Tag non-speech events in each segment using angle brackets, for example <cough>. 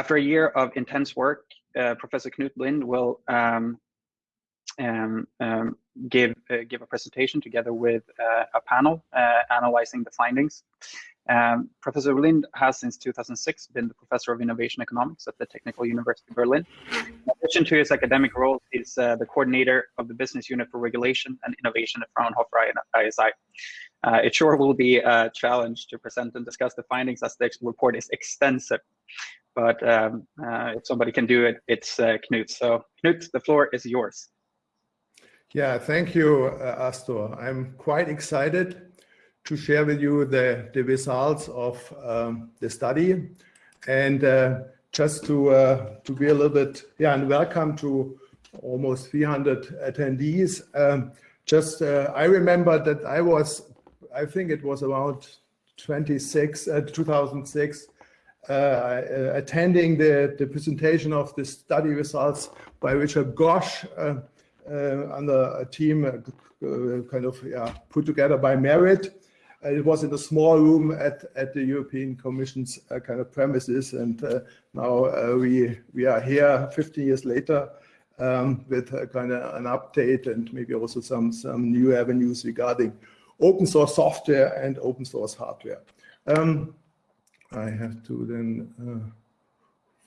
After a year of intense work, uh, Professor Knut Blind will um, um, um, give uh, give a presentation together with uh, a panel uh, analyzing the findings. Um, professor Blind has since 2006 been the professor of innovation economics at the Technical University of Berlin. In addition to his academic role, he's uh, the coordinator of the business unit for regulation and innovation at Fraunhofer ISI. Uh, it sure will be a challenge to present and discuss the findings as the report is extensive. But um, uh, if somebody can do it, it's Knut. So Knut, the floor is yours. Yeah, thank you, uh, Astor. I'm quite excited to share with you the, the results of um, the study and uh, just to, uh, to be a little bit, yeah, and welcome to almost 300 attendees. Um, just, uh, I remember that I was, I think it was around 26, uh, 2006, uh, attending the, the presentation of the study results by Rishab Ghosh uh, under a team uh, kind of yeah, put together by Merit. Uh, it was in a small room at, at the European Commission's kind of premises. And now we, we are here 15 years later um, with kind of an update and maybe also some, some new avenues regarding open source software and open source hardware. Um, I have to then uh,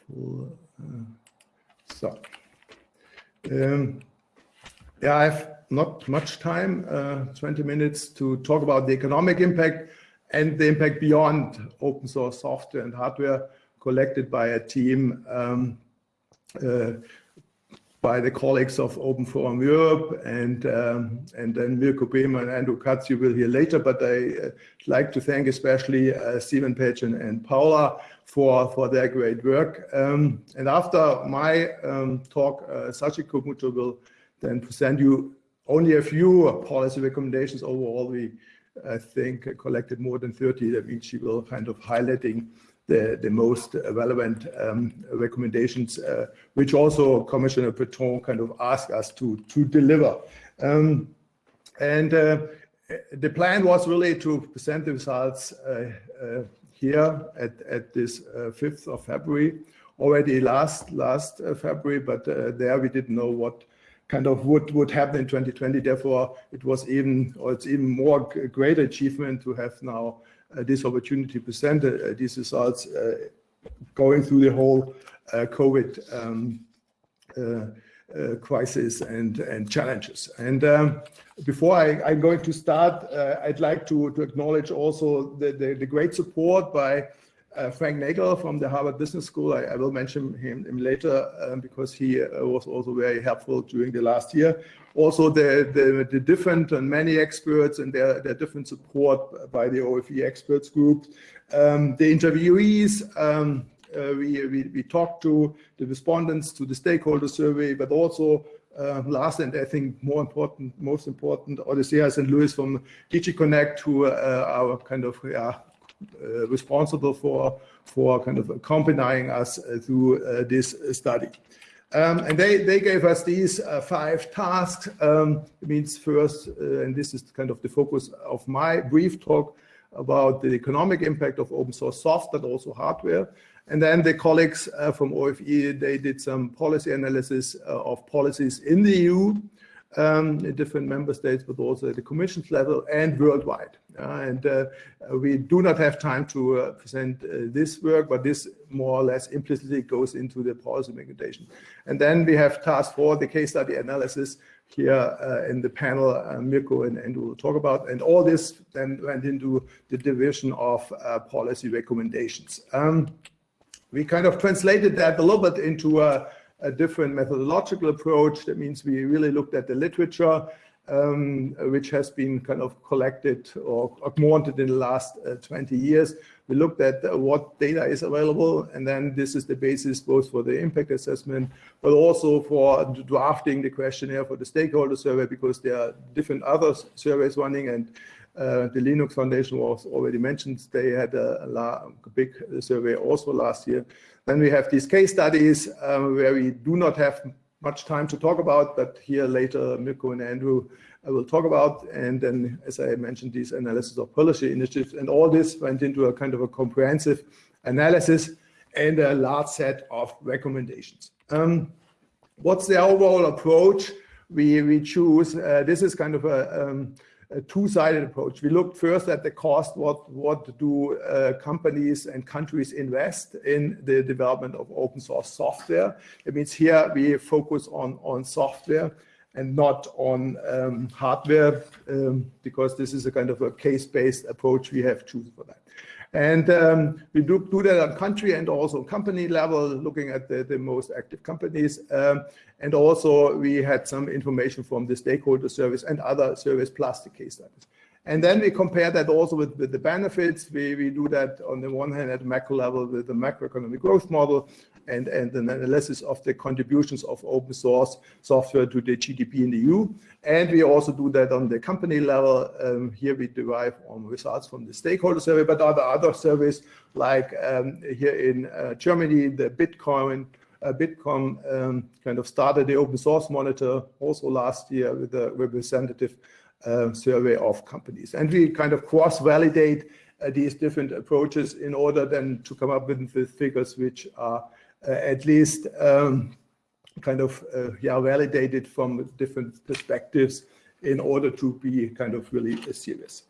full, uh, so. Um, yeah, I have not much time, uh, 20 minutes to talk about the economic impact and the impact beyond open source software and hardware collected by a team um, uh, by the colleagues of Open Forum Europe and um, and then Mirko Böhm and Andrew Katz you will hear later, but I uh, like to thank especially uh, Sivan Pätsch and, and, Paula for, for their great work. Um, and after my um, talk, uh, Sachiko Muto will then present you only a few policy recommendations. Overall, we, I think, collected more than 30. That means she will kind of highlighting the, the most relevant um, recommendations, uh, which also Commissioner Breton kind of asked us to, to deliver. Um, and uh, the plan was really to present the results uh, uh here at, at this 5th uh, of February, already last, last uh, February, but there we didn't know what kind of would would happen in 2020. Therefore, it was even or it's even more great achievement to have now this opportunity to present uh, these results uh, going through the whole uh, COVID um, uh, uh, crisis and and challenges. And um, before I, am going to start, I'd like to, to acknowledge also the, the, the great support by uh, Frank Nagle from the Harvard Business School. I, I will mention him, him later um, because he uh, was also very helpful during the last year. Also, the, the, the, different and many experts and their, their different support by the OFE experts group. Um, the interviewees, um, uh, we, we, we, talked to the respondents to the stakeholder survey, but also uh, last and I think more important, most important, Odysseas and Louis from DG Connect, who uh, are kind of yeah, uh, responsible for, for kind of accompanying us uh, through uh, this study. Um, and they, they gave us these uh, five tasks. Um, it means first, uh, and this is kind of the focus of my brief talk about the economic impact of open source software, but also hardware. And then the colleagues uh, from OFE, they did some policy analysis of policies in the EU um, in different member states, but also at the commission's level and worldwide. Uh, and uh, we do not have time to uh, present uh, this work, but this more or less implicitly goes into the policy recommendation. And then we have task four, the case study analysis here uh, in the panel, uh, Mirko and Andrew will talk about. And all this then went into the division of policy recommendations. Um, we kind of translated that a little bit into a a different methodological approach. That means we really looked at the literature, um, which has been kind of collected or augmented in the last uh, 20 years. We looked at what data is available, and then this is the basis both for the impact assessment, but also for drafting the questionnaire for the stakeholder survey, because there are different other surveys running, and uh, the Linux Foundation was already mentioned. They had a, a, big survey also last year. Then we have these case studies um, where we do not have much time to talk about, but here later Mirko and Andrew I will talk about. And then, as I mentioned, these analysis of policy initiatives and all this went into a kind of a comprehensive analysis. and a large set of recommendations. Um, what's the overall approach we, we choose? Uh, this is kind of a, um, a two-sided approach. We looked first at the cost, what, what do uh, companies and countries invest in the development of open source software. It means here we focus on, on software and not on um, hardware um, because this is a kind of a case-based approach we have chosen for that. And um, we do, do that on country and also company level, looking at the, the most active companies. Um, and also we had some information from the stakeholder service and other service plus the case studies. And then we compare that also with, with the benefits. We, we do that on the one hand at macro level with the macroeconomic growth model and, and an analysis of the contributions of open source software to the GDP in the EU. And we also do that on the company level. Um, here we derive on results from the stakeholder survey, but other other surveys like um, here in uh, Germany, the Bitcoin, uh, Bitkom um, kind of started the open source monitor also last year with a representative uh, survey of companies. And we kind of cross-validate uh, these different approaches in order then to come up with, with figures which are uh, at least um, kind of uh, yeah validated from different perspectives in order to be kind of really serious.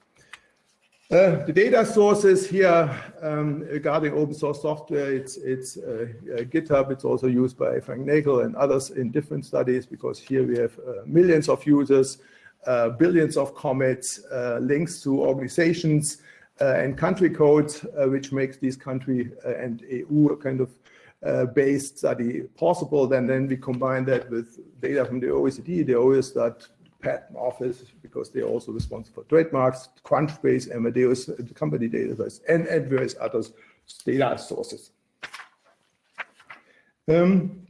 Uh, the data sources here um, regarding open source software, it's, it's uh, uh, GitHub, it's also used by Frank Nagle and others in different studies because here we have uh, millions of users, Uh, billions of commits, uh, links to organizations uh, and country codes, which makes these country and EU kind of uh, based study possible, then, then we combine that with data from the OECD, the Eurostat patent office, because they're also responsible for trademarks, Crunchbase, Amadeus, the company database, and, and various other data sources. Um,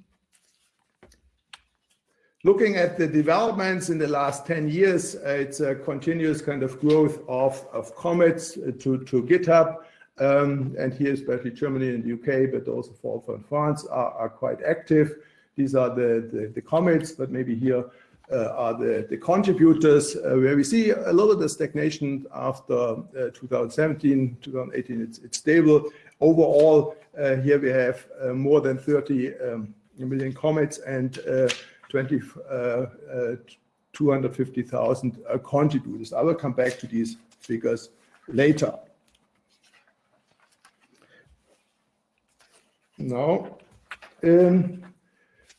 looking at the developments in the last 10 years, uh, it's a continuous kind of growth of, of commits uh, to, to GitHub. Um, and here, especially Germany and the UK, but also for and France are, are quite active. These are the, the, the commits, but maybe here uh, are the, the contributors, uh, where we see a lot of the stagnation after uh, 2017, 2018, it's, it's stable. Overall, uh, here we have more than 30 um, million commits and 20, 250,000 contributors. I will come back to these figures later. Now, um,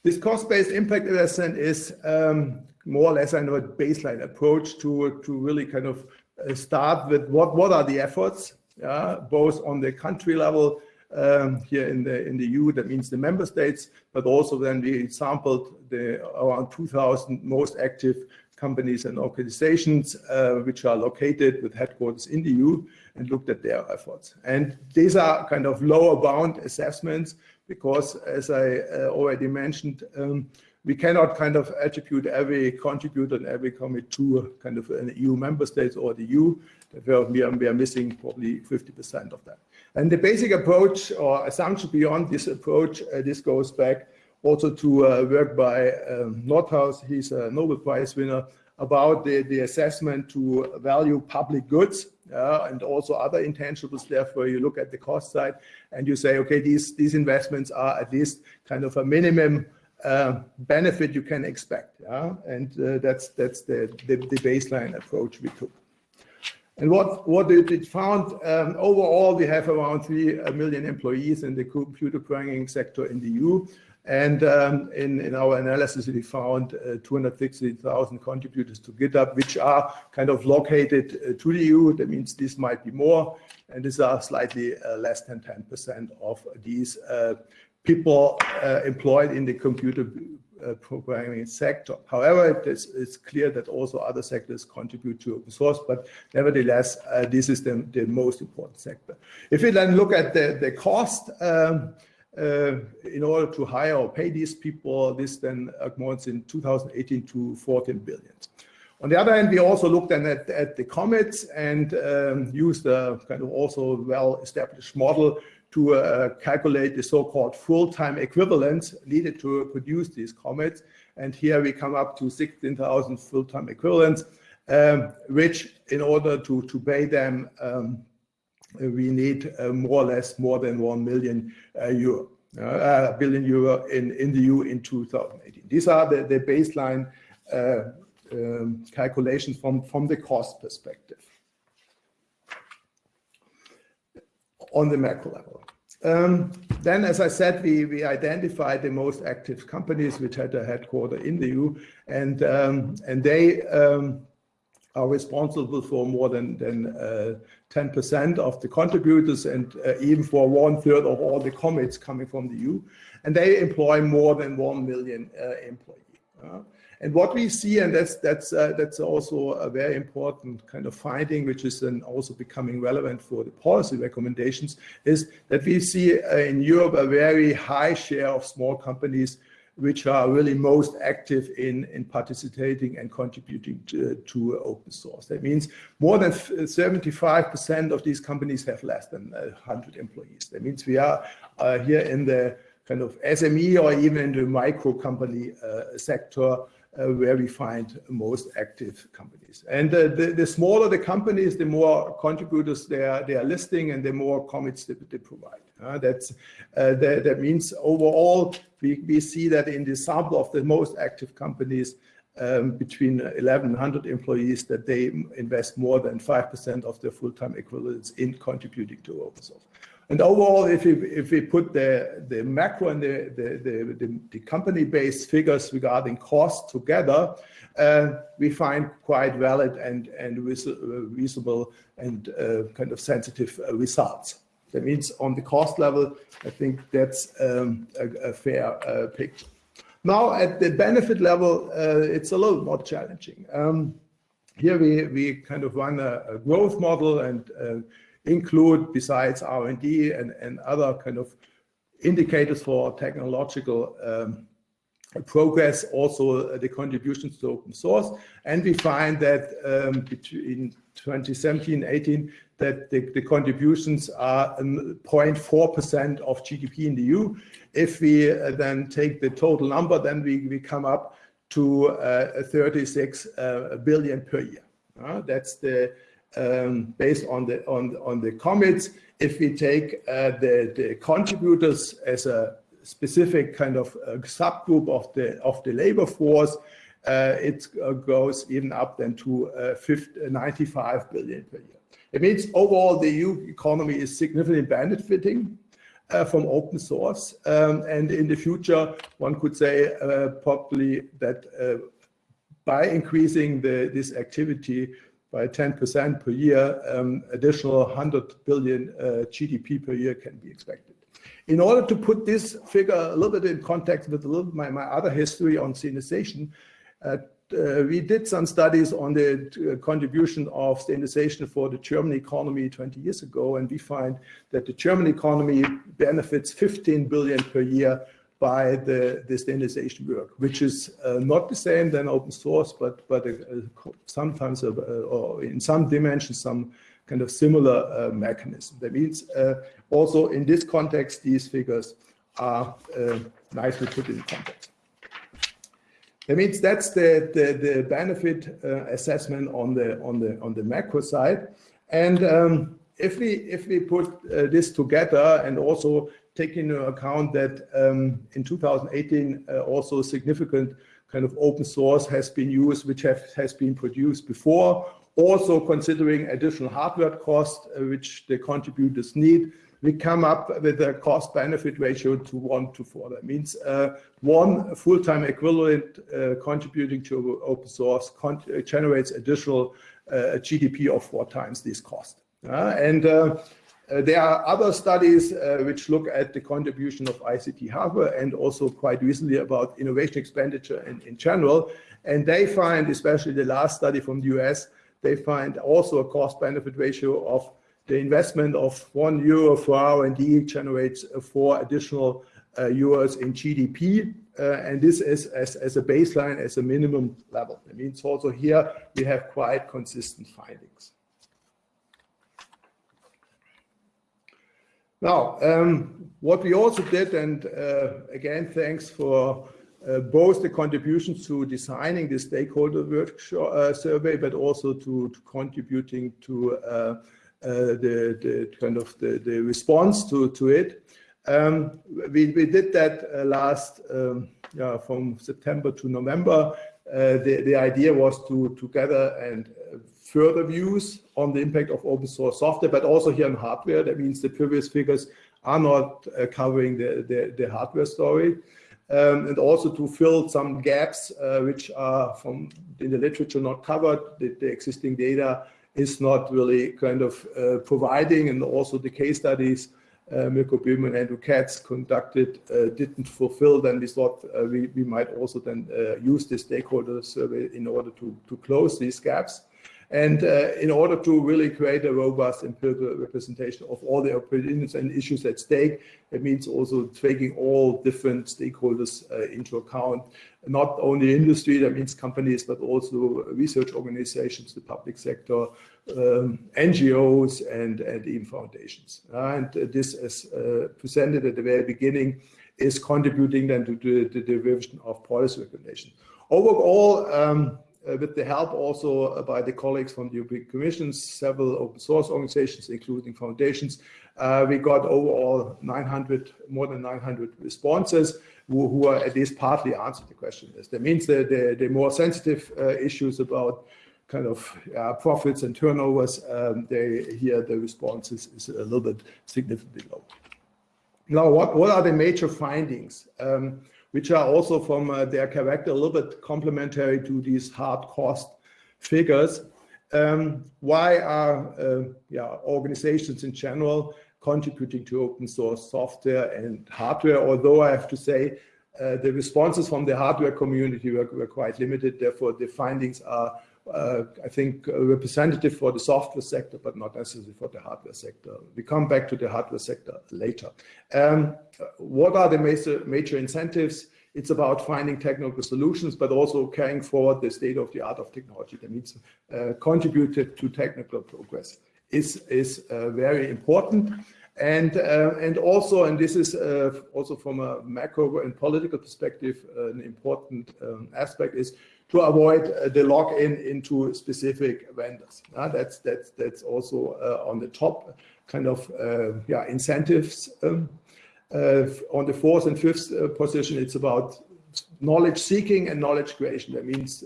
this cost-based impact assessment is um, more or less kind of a baseline approach to, to really kind of uh, start with what, what are the efforts, yeah, both on the country level um, here in the in the EU, that means the member states, but also then we sampled the around 2,000 most active companies and organizations uh, which are located with headquarters in the EU and looked at their efforts. And these are kind of lower bound assessments because as I uh, already mentioned, um, we cannot kind of attribute every contributor and every commit to kind of an EU member states or the EU. We are, we are missing probably 50% of that. And the basic approach or assumption beyond this approach, uh, this goes back also to uh, work by um, Nordhaus. He's a Nobel Prize winner about the, the assessment to value public goods uh, and also other intangibles. Therefore, you look at the cost side and you say, okay, these, these investments are at least kind of a minimum uh, benefit you can expect. Yeah? And uh, that's, that's the, the, the, baseline approach we took. And what, what it, found, um, overall, we have around 3 million employees in the computer programming sector in the EU. And um, in, in our analysis, we found uh, 260,000 contributors to GitHub, which are kind of located uh, to the EU. That means this might be more, and these are slightly uh, less than 10% of these uh, people uh, employed in the computer uh, programming sector. However, it is, it's clear that also other sectors contribute to open source, but nevertheless, this is the, the most important sector. If we then look at the, the cost, um, uh, in order to hire or pay these people, this then amounts in 2018 to 14 billion. On the other hand, we also looked at, at the commits and um, used a kind of also well-established model to uh, calculate the so-called full-time equivalents needed to produce these commits. And here we come up to 16,000 full-time equivalents, um, which in order to, to pay them um, we need more or less more than 1 million euro. Uh, billion euro in, in the EU in 2018. These are the, the baseline uh, um, calculations from, from the cost perspective on the macro level. Um, then, as I said, we, we identified the most active companies which had a headquarter in the EU, and, um, and they um, are responsible for more than, than 10% uh, of the contributors and uh, even for one third of all the commits coming from the EU. And they employ more than 1 million uh, employees. And what we see, and that's that's uh, that's also a very important kind of finding, which is then also becoming relevant for the policy recommendations, is that we see uh, in Europe a very high share of small companies which are really most active in, in participating and contributing to, to open source. That means more than 75% of these companies have less than 100 employees. That means we are uh, here in the kind of SME or even in the micro company uh, sector uh, where we find most active companies. And uh, the, the smaller the companies, the more contributors they are, they are listing and the more commits they, they provide. Uh, that's, uh, that, that means overall, we, we see that in the sample of the most active companies, um, between 1,100 employees, that they invest more than 5% of their full-time equivalents in contributing to open source. And overall, if we, if we put the, the macro and the, the, the, the company-based figures regarding cost together, uh, we find quite valid and, and reasonable and uh, kind of sensitive uh, results. That means on the cost level, I think that's um, a, a, fair uh, picture. Now at the benefit level, uh, it's a little more challenging. Um, here we, we kind of run a, a growth model and uh, include besides R&D and, and other kind of indicators for technological um, progress, also the contributions to open source. And we find that um, between 2017 18 that the, the contributions are 0.4% of GDP in the EU. If we uh, then take the total number, then we, we come up to uh, 36 uh, billion per year. Uh, that's the um, based on the on on the commits. If we take uh, the the contributors as a specific kind of uh, subgroup of the of the labor force, uh, it uh, goes even up then to uh, 50, 95 billion per year. It means overall the EU economy is significantly benefiting uh, from open source. Um, and in the future, one could say uh, probably that uh, by increasing the, this activity, by 10% per year, um, additional 100 billion uh, GDP per year can be expected. In order to put this figure a little bit in context with a little my, my other history on standardization, uh, uh, we did some studies on the uh, contribution of standardization for the German economy 20 years ago, and we find that the German economy benefits 15 billion per year by the, the standardization work, which is uh, not the same than open source, but but uh, sometimes uh, or in some dimensions some kind of similar uh, mechanism. That means uh, also in this context, these figures are uh, nicely put in context. That means that's the the, the benefit assessment on the on the on the macro side, and um, if we if we put this together and also taking into account that um, in 2018 uh, also significant kind of open source has been used, which have, has been produced before. Also considering additional hardware costs, uh, which the contributors need, we come up with a cost benefit ratio to one to four. That means uh, one full-time equivalent uh, contributing to open source uh, generates additional uh, GDP of four times this cost. and uh, there are other studies uh, which look at the contribution of ICT hardware and also quite recently about innovation expenditure in, in general. And they find, especially the last study from the US, they find also a cost benefit ratio of the investment of one euro for R&D generates four additional uh, euros in GDP. Uh, and this is as, as a baseline, as a minimum level. It means also here we have quite consistent findings. Now, um, what we also did, and uh, again, thanks for uh, both the contributions to designing the stakeholder workshop uh, survey, but also to, to contributing to uh, the, the kind of the, the response to, to it. Um, we, we did that uh, last, um, yeah, from September to November. Uh, the, the idea was to, to gather and uh, further views on the impact of open source software, but also here on hardware. That means the previous figures are not uh, covering the, the, the, hardware story. Um, and also to fill some gaps uh, which are from in the literature not covered. The, the existing data is not really kind of uh, providing, and also the case studies uh, Mirko Böhm and Andrew Katz conducted uh, didn't fulfill, then we thought uh, we, we might also then uh, use the stakeholder survey in order to, to close these gaps. And uh, in order to really create a robust empirical representation of all the opinions and issues at stake, it means also taking all different stakeholders uh, into account, not only industry, that means companies, but also research organizations, the public sector, um, NGOs, and, and even foundations. and this, as uh, presented at the very beginning, is contributing then to the, the, the revision of policy regulation. Overall, um, uh, with the help also uh, by the colleagues from the European Commission, several open source organizations, including foundations. Uh, we got overall 900, more than 900 responses who, who are at least partly answered the question. That means that the, the more sensitive uh, issues about kind of uh, profits and turnovers, um, they here the response is, a little bit significantly low. Now, what, what are the major findings? Um, which are also from uh, their character a little bit complementary to these hard cost figures. Um, why are uh, yeah, organizations in general contributing to open source software and hardware? Although I have to say uh, the responses from the hardware community were, were quite limited. Therefore, the findings are I think, uh, representative for the software sector, but not necessarily for the hardware sector. We come back to the hardware sector later. Um, what are the major, major incentives? It's about finding technical solutions, but also carrying forward the state of the art of technology. That means uh, contributed to technical progress is, is uh, very important. And, uh, and also, and this is uh, also from a macro and political perspective, an important um, aspect is to avoid uh, the lock-in into specific vendors. Uh, that's that's that's also uh, on the top kind of uh, yeah incentives. Um, uh, on the fourth and fifth uh, position, it's about knowledge seeking and knowledge creation. That means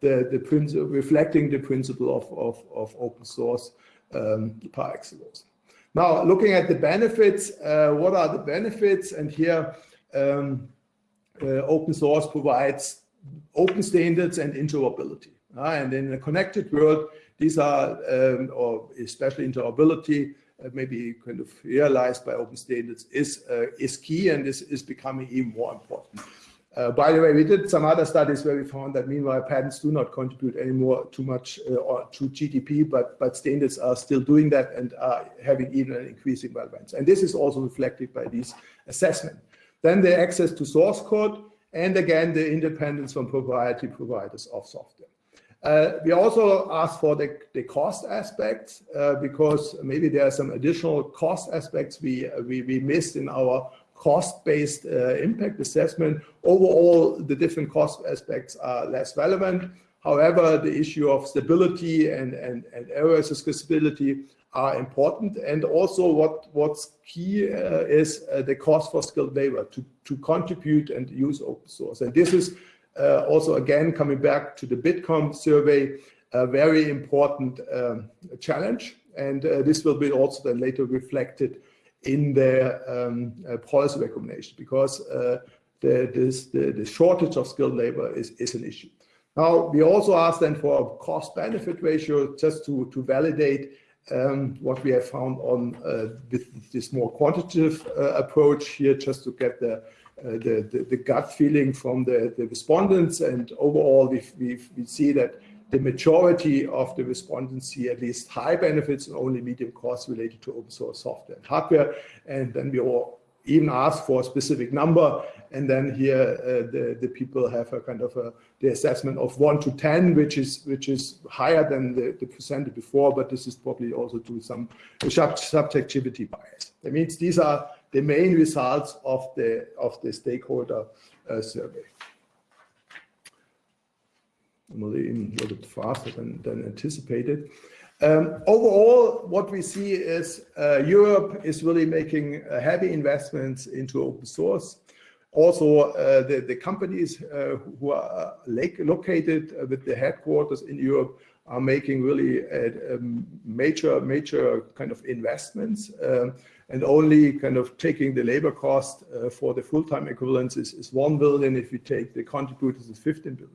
the the principle reflecting the principle of of, of open source um, par excellence. Now, looking at the benefits, what are the benefits? And here, um, open source provides open standards and interoperability. Uh, and in a connected world, these are, um, or especially interoperability, uh, maybe kind of realized by open standards is, uh, is key and is, is becoming even more important. Uh, by the way, we did some other studies where we found that meanwhile patents do not contribute anymore too much uh, to GDP, but, but standards are still doing that and are having even an increasing relevance. And this is also reflected by these assessment. Then the access to source code, and again, the independence from proprietary providers of software. Uh, we also asked for the, the cost aspects uh, because maybe there are some additional cost aspects we, we, we missed in our cost-based uh, impact assessment. Overall, the different cost aspects are less relevant. However, the issue of stability and, and, and error accessibility are important. And also what, what's key uh, is uh, the cost for skilled labor to, to contribute and use open source. And this is uh, also, again, coming back to the Bitkom survey, a very important um, challenge. And uh, this will be also then later reflected in the um, uh, policy recommendation because uh, the, this, the, the shortage of skilled labor is, is an issue. Now, we also asked then for a cost benefit ratio just to, to validate um, what we have found on uh, with this more quantitative uh, approach here, just to get the, uh, the, the, the, gut feeling from the, the respondents. And overall, we, we, we see that the majority of the respondents see at least high benefits and only medium costs related to open source software and hardware. And then we all even ask for a specific number. And then here uh, the, the people have a kind of a, the assessment of one to 10, which is which is higher than the, the presented before, but this is probably also due to some subjectivity bias. That means these are the main results of the of the stakeholder uh, survey. Even a little bit faster than, than anticipated. Um, overall, what we see is uh, Europe is really making uh, heavy investments into open source. Also, uh, the, the companies uh, who are located with the headquarters in Europe are making really a, a major, major kind of investments. Um, and only kind of taking the labor cost uh, for the full-time equivalents is, is 1 billion. If you take the contributors, is 15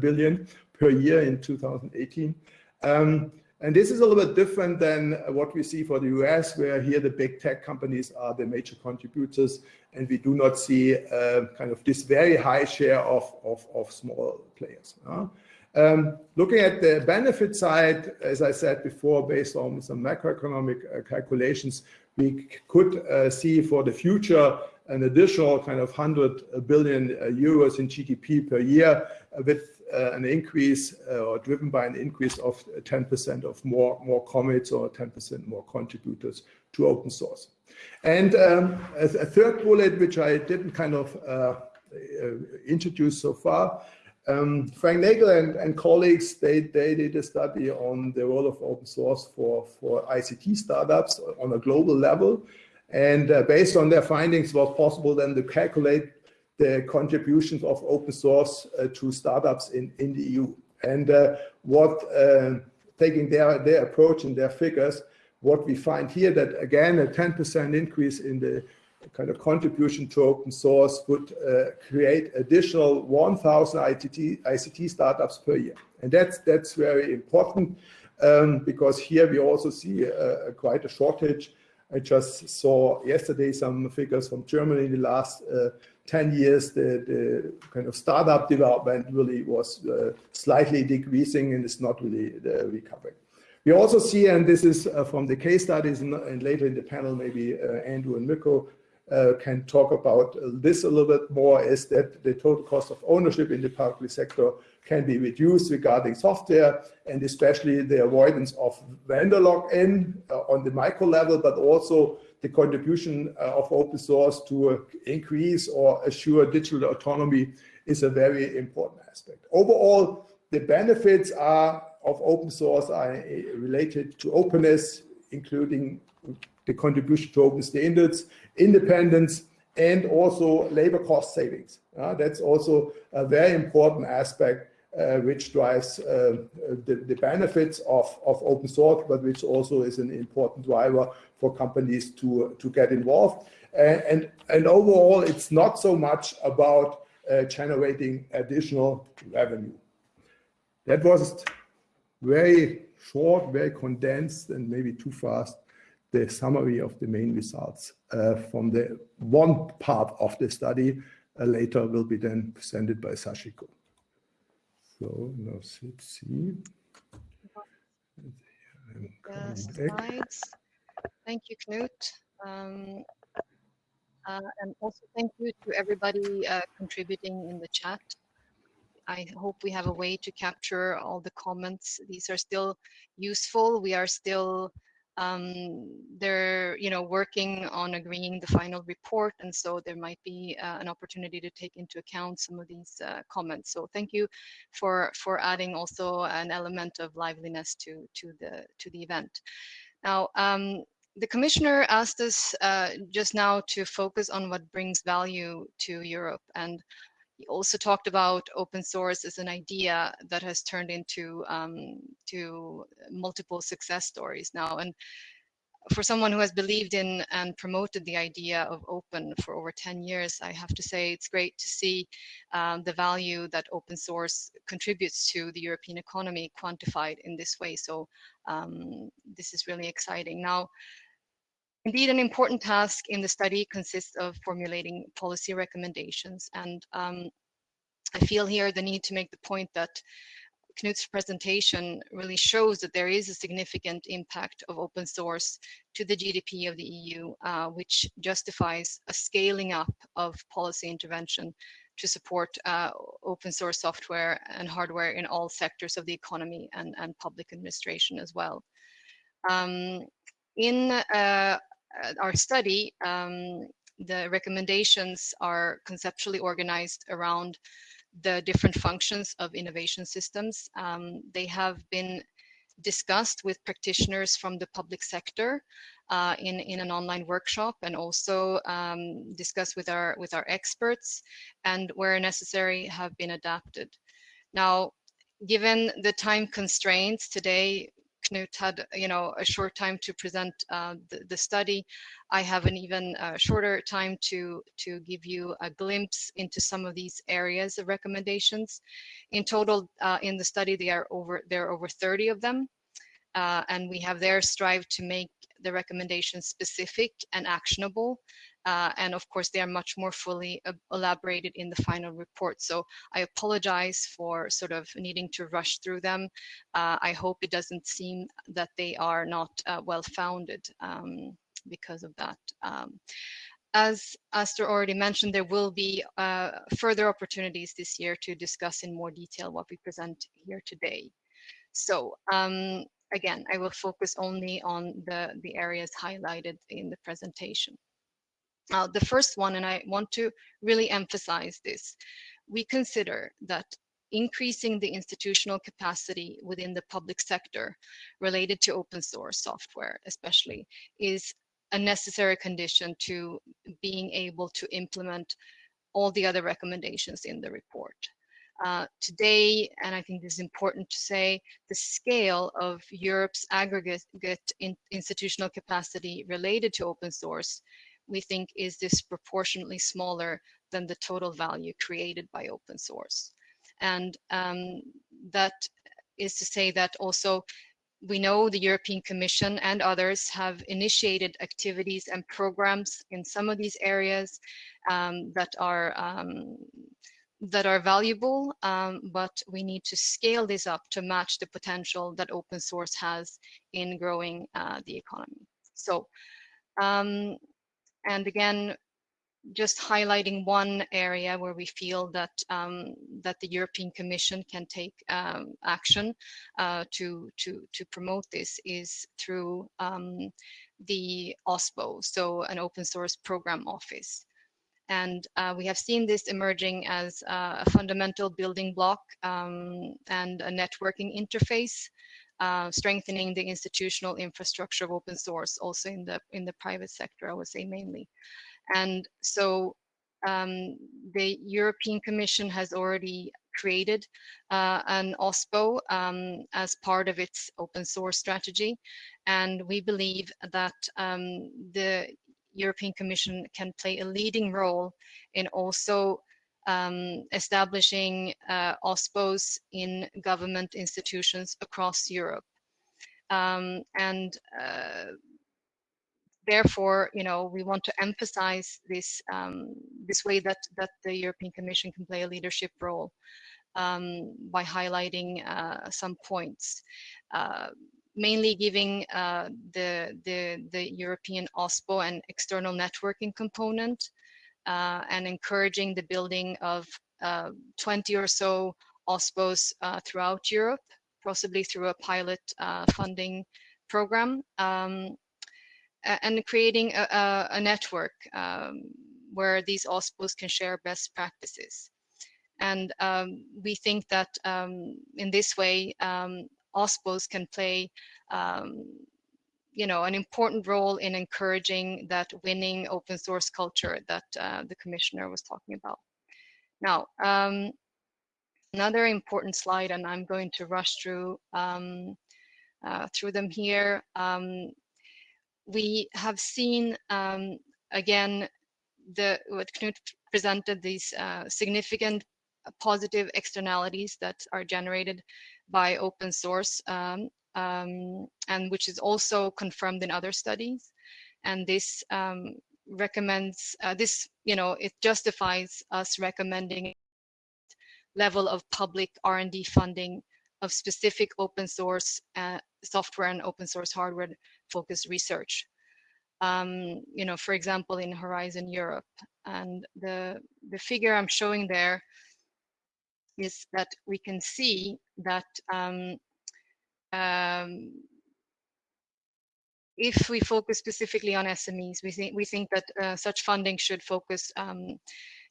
billion per year in 2018. Um, and this is a little bit different than what we see for the US, where here the big tech companies are the major contributors, and we do not see uh, kind of this very high share of, of, of small players. Uh, um, looking at the benefit side, as I said before, based on some macroeconomic uh, calculations, we could uh, see for the future an additional kind of 100 billion uh, euros in GDP per year uh, with an increase or driven by an increase of 10% of more, more commits or 10% more contributors to open source. And um, a, a, third bullet, which I didn't kind of introduce so far, um, Frank Nagle and, and, colleagues, they, they did a study on the role of open source for, for ICT startups on a global level. And uh, based on their findings, it was possible then to calculate the contributions of open source uh, to startups in, in the EU. And uh, what, uh, taking their, their approach and their figures, what we find here that again, a 10% increase in the kind of contribution to open source would uh, create additional 1,000 ICT, startups per year. And that's, that's very important um, because here we also see quite a shortage. I just saw yesterday some figures from Germany in the last uh, 10 years, the, the, kind of startup development really was uh, slightly decreasing and is not really uh, recovering. We also see, and this is uh, from the case studies, and, and, later in the panel, maybe Andrew and Mirko uh, can talk about this a little bit more is that the total cost of ownership in the public sector can be reduced regarding software and especially the avoidance of vendor lock-in uh, on the micro level, but also the contribution uh, of open source to increase or assure digital autonomy is a very important aspect. Overall, the benefits are of open source are uh, related to openness, including the contribution to open standards, independence, and also labor cost savings. Uh, that's also a very important aspect uh, which drives uh, the, the, benefits of, of open source, but which also is an important driver for companies to, to get involved. And, and, overall, it's not so much about uh, generating additional revenue. That was very short, very condensed, and maybe too fast the summary of the main results uh, from the one part of the study uh, later will be then presented by Sachiko. So now let's see. The slides. Thank you, Knut. Um, uh, and also thank you to everybody uh, contributing in the chat. I hope we have a way to capture all the comments. These are still useful. We are still um, they're you know working on agreeing the final report and so there might be uh, an opportunity to take into account some of these uh, comments. So thank you for for adding also an element of liveliness to to the to the event. Now um, the commissioner asked us uh, just now to focus on what brings value to Europe and he also talked about open source as an idea that has turned into um, to multiple success stories now. And for someone who has believed in and promoted the idea of open for over 10 years, I have to say it's great to see um, the value that open source contributes to the European economy quantified in this way. So um, this is really exciting. Now, Indeed, an important task in the study consists of formulating policy recommendations. And um, I feel here the need to make the point that Knut's presentation really shows that there is a significant impact of open source to the GDP of the EU, uh, which justifies a scaling up of policy intervention to support uh, open source software and hardware in all sectors of the economy and, and public administration as well. Um, in uh, our study, um, the recommendations are conceptually organized around the different functions of innovation systems. Um, they have been discussed with practitioners from the public sector uh, in, in an online workshop and also um, discussed with our, with our experts and where necessary have been adapted. Now, given the time constraints today, Knut had, you know, a short time to present uh, the, the, study. I have an even uh, shorter time to, to give you a glimpse into some of these areas of recommendations. In total, uh, in the study, there are over, there are over 30 of them. Uh, and we have there strived to make the recommendations specific and actionable. Uh, and of course, they are much more fully elaborated in the final report. So I apologize for sort of needing to rush through them. Uh, I hope it doesn't seem that they are not uh, well founded um, because of that. Um, as Astor already mentioned, there will be uh, further opportunities this year to discuss in more detail what we present here today. So um, again, I will focus only on the, the areas highlighted in the presentation. Uh, the first one, and I want to really emphasize this, we consider that increasing the institutional capacity within the public sector related to open source software especially is a necessary condition to being able to implement all the other recommendations in the report. Uh, today, and I think this is important to say, the scale of Europe's aggregate in institutional capacity related to open source, we think is disproportionately smaller than the total value created by open source. And um, that is to say that also we know the European Commission and others have initiated activities and programs in some of these areas um, that are um, that are valuable, um, but we need to scale this up to match the potential that open source has in growing uh, the economy. So, um, and again, just highlighting one area where we feel that um, that the European Commission can take um, action uh, to to to promote this is through um, the OSPO, so an open source program office. And uh, we have seen this emerging as uh, a fundamental building block um, and a networking interface, uh, strengthening the institutional infrastructure of open source, also in the in the private sector, I would say mainly. And so um, the European Commission has already created uh, an OSPO um, as part of its open source strategy. And we believe that um, the European Commission can play a leading role in also um, establishing uh, OSPOs in government institutions across Europe. Um, and uh, therefore, you know, we want to emphasize this um, this way that that the European Commission can play a leadership role um, by highlighting uh, some points. Uh, mainly giving uh, the, the, the European OSPO and external networking component uh, and encouraging the building of uh, 20 or so OSPOs uh, throughout Europe, possibly through a pilot uh, funding program, um, and creating a, a, a network um, where these OSPOs can share best practices. And um, we think that um, in this way, um, OSPOs can play um, you know, an important role in encouraging that winning open source culture that uh, the commissioner was talking about. Now, um, another important slide, and I'm going to rush through um, uh, through them here. Um, we have seen um, again the what Knut presented these uh, significant positive externalities that are generated by open source um, um, and which is also confirmed in other studies. And this um, recommends, uh, this, you know, it justifies us recommending level of public R&D funding of specific open source uh, software and open source hardware focused research. Um, you know, for example, in Horizon Europe. And the, the figure I'm showing there is that we can see that um, um, if we focus specifically on SMEs, we think we think that uh, such funding should focus um,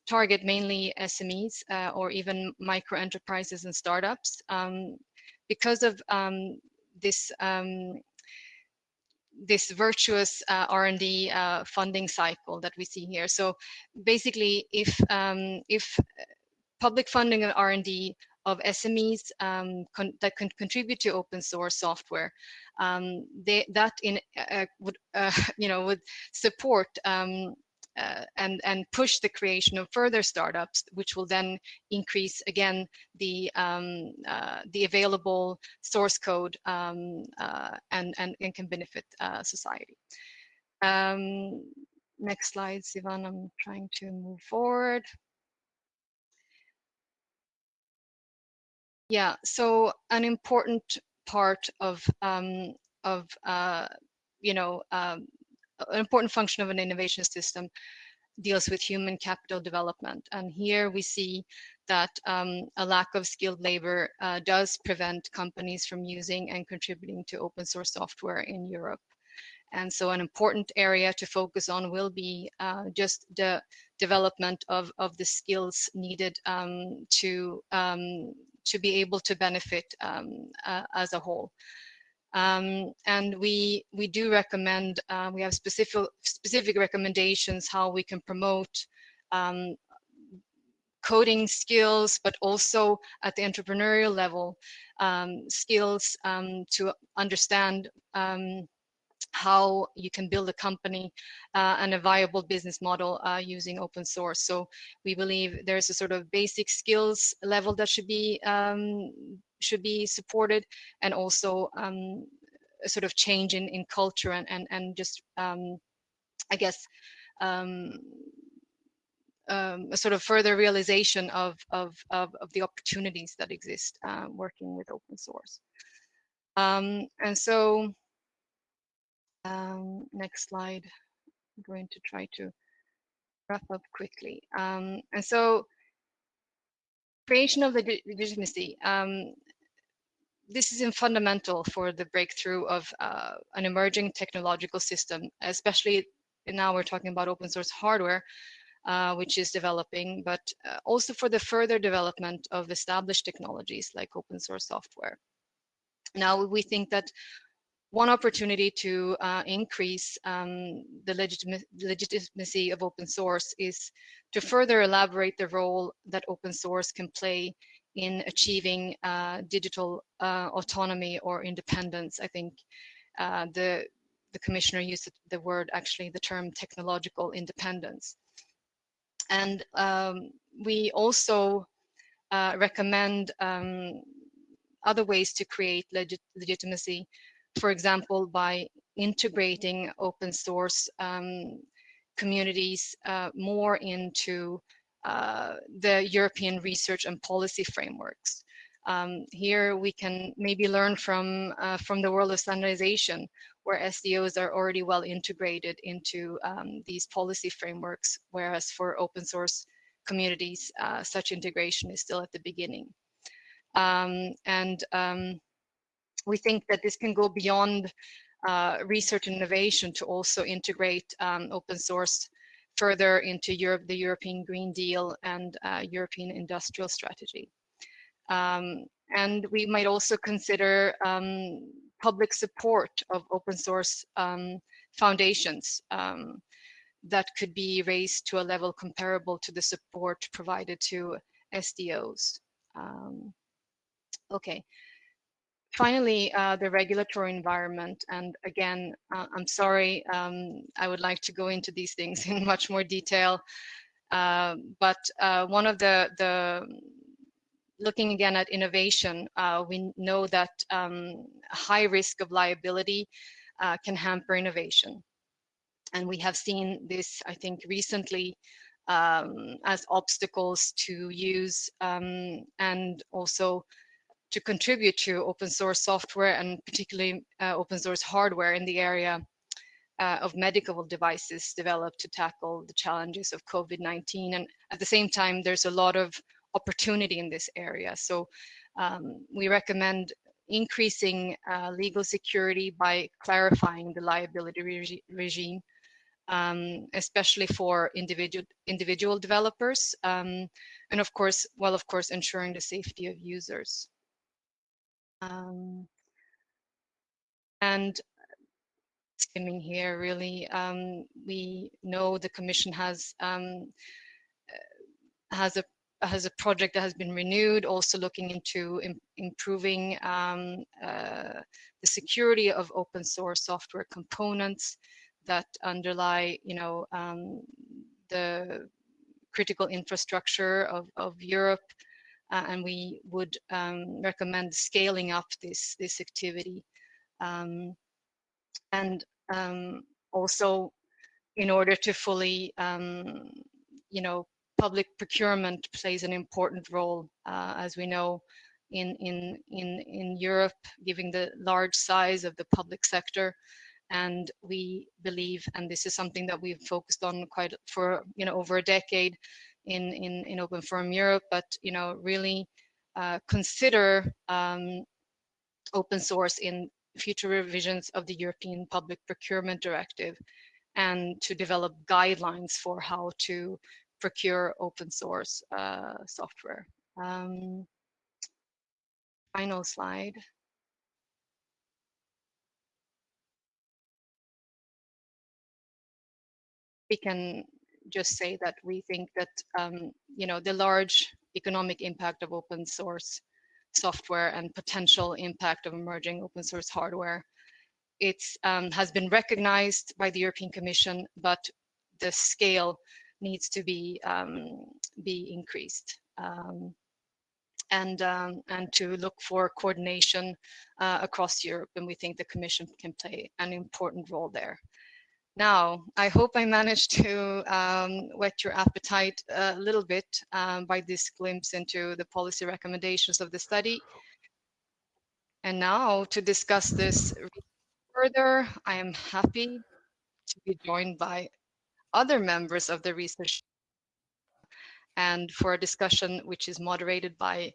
target mainly SMEs uh, or even micro enterprises and startups um, because of um, this um, this virtuous uh, R&D uh, funding cycle that we see here. So basically, if um, if public funding of R&D of SMEs um, that can contribute to open source software, um, they, that in uh, would uh, <laughs> you know would support um, uh, and and push the creation of further startups, which will then increase again the um, uh, the available source code um, uh, and, and, and can benefit uh, society. Um, next slide, Sivan. I'm trying to move forward. Yeah, so an important part of um, of uh, you know um, an important function of an innovation system deals with human capital development. And here we see that um, a lack of skilled labor uh, does prevent companies from using and contributing to open source software in Europe. And so an important area to focus on will be uh, just the development of, of the skills needed um, to, um, to be able to benefit um, uh, as a whole. Um, and we we do recommend uh, we have specific specific recommendations how we can promote um, coding skills, but also at the entrepreneurial level um, skills um, to understand um, how you can build a company uh, and a viable business model uh, using open source. So we believe there's a sort of basic skills level that should be um, should be supported and also um, a sort of change in, in culture and, and, and just, um, I guess, um, um, a sort of further realization of, of, of, of the opportunities that exist uh, working with open source. Um, and so, um, next slide, I'm going to try to wrap up quickly. Um, and so, creation of the legitimacy. Um, this is fundamental for the breakthrough of uh, an emerging technological system, especially now we're talking about open source hardware, uh, which is developing, but uh, also for the further development of established technologies like open source software. Now, we think that one opportunity to uh, increase um, the legitimacy of open source is to further elaborate the role that open source can play in achieving uh, digital uh, autonomy or independence. I think uh, the the commissioner used the word actually the term technological independence. And um, we also uh, recommend um, other ways to create legit legitimacy, for example, by integrating open source um, communities uh, more into uh, the European research and policy frameworks. Um, here we can maybe learn from uh, from the world of standardization, where SDOs are already well integrated into um, these policy frameworks, whereas for open source communities, uh, such integration is still at the beginning. Um, and um, we think that this can go beyond uh, research and innovation to also integrate um, open source further into Europe, the European Green Deal and uh, European Industrial Strategy. Um, and we might also consider um, public support of open source um, foundations um, that could be raised to a level comparable to the support provided to SDOs. Um, okay, Finally, uh, the regulatory environment. And again, uh, I'm sorry, um, I would like to go into these things <laughs> in much more detail. Uh, but uh, one of the, the, looking again at innovation, uh, we know that um, high risk of liability uh, can hamper innovation. And we have seen this, I think, recently um, as obstacles to use um, and also to contribute to open source software and particularly uh, open source hardware in the area uh, of medical devices developed to tackle the challenges of COVID-19. And at the same time, there's a lot of opportunity in this area. So um, we recommend increasing uh, legal security by clarifying the liability regi regime, um, especially for individual individual developers, um, and of course, well, of course, ensuring the safety of users. Um, And skimming here, really, um, we know the Commission has um, has a has a project that has been renewed, also looking into Im improving um, uh, the security of open source software components that underlie, you know, um, the critical infrastructure of, of Europe. Uh, and we would um, recommend scaling up this, this activity. Um, and um, also, in order to fully, um, you know, public procurement plays an important role, uh, as we know, in, in, in, in Europe, given the large size of the public sector. And we believe, and this is something that we've focused on quite for, you know, over a decade in, in, in Open Forum Europe, but, you know, really uh, consider um, open source in future revisions of the European Public Procurement Directive and to develop guidelines for how to procure open source uh, software. Um, final slide. We can just say that we think that um, you know the large economic impact of open source software and potential impact of emerging open source hardware. It um, has been recognized by the European Commission, but the scale needs to be um, be increased um, and um, and to look for coordination uh, across Europe. And we think the Commission can play an important role there. Now, I hope I managed to um, whet your appetite a little bit um, by this glimpse into the policy recommendations of the study. And now to discuss this further, I am happy to be joined by other members of the research and for a discussion which is moderated by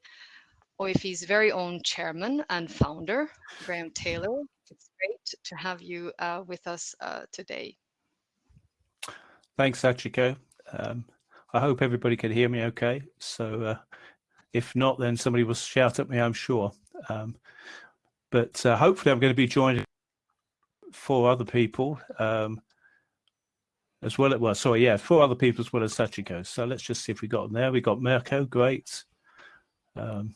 OFE's very own chairman and founder, Graham Taylor. It's great to have you uh, with us uh, today. Thanks, Sachiko. Um, I hope everybody can hear me okay. So uh, if not, then somebody will shout at me, I'm sure. Um, but uh, hopefully I'm going to be joined four other people. Um, as well. Well, sorry, yeah, four other people as well as Sachiko. So let's just see if we got them there. We got Mirko, great. Um,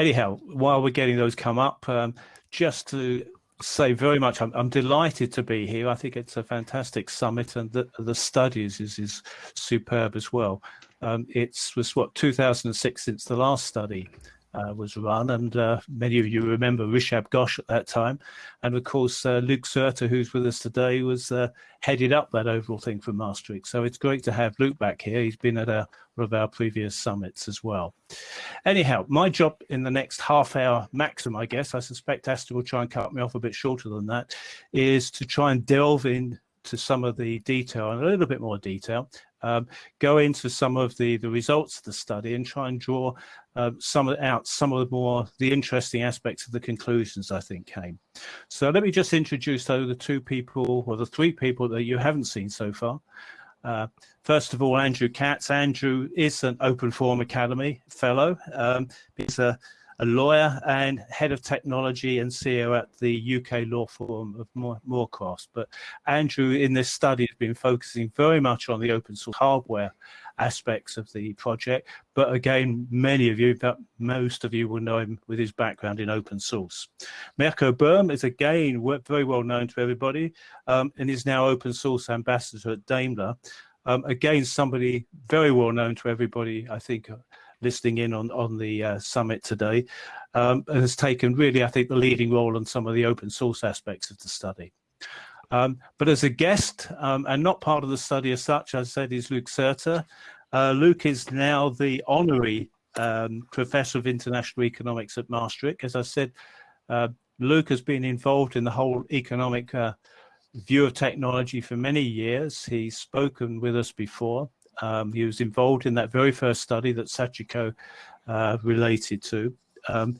anyhow, while we're getting those come up, um, just to say very much, I'm, I'm, delighted to be here. I think it's a fantastic summit, and the, the studies is is superb as well. Um, it's was what 2006 since the last study, uh, was run, and uh, many of you remember Rishab Ghosh at that time, and of course uh, Luc Soete, who's with us today, was uh, headed up that overall thing for Maastricht. So it's great to have Luc back here. He's been at a, one of our previous summits as well. Anyhow, my job in the next half hour maximum, I guess, I suspect Astor will try and cut me off a bit shorter than that, is to try and delve in to some of the detail and a little bit more detail um, go into some of the, the results of the study and try and draw uh, some of, out some of the more the interesting aspects of the conclusions I think came. So let me just introduce though the two people or the three people that you haven't seen so far. Uh, first of all, Andrew Katz. Andrew is an Open Forum Academy fellow. Um, he's a a lawyer and head of technology and CEO at the UK Law Forum of Moorcrofts. But Andrew, in this study, has been focusing very much on the open source hardware aspects of the project. But again, many of you, but most of you will know him with his background in open source. Mirko Böhm is again very well known to everybody um, and is now open source ambassador at Daimler. Um, again, somebody very well known to everybody, I think, listening in on, on the uh, summit today, um, has taken really, I think, the leading role on some of the open source aspects of the study. Um, but as a guest um, and not part of the study as such, as I said, is Luc Soete. Uh, Luc is now the honorary um, professor of international economics at Maastricht. As I said, uh, Luc has been involved in the whole economic uh, view of technology for many years. He's spoken with us before. Um, he was involved in that very first study that Sachiko uh, related to. Um,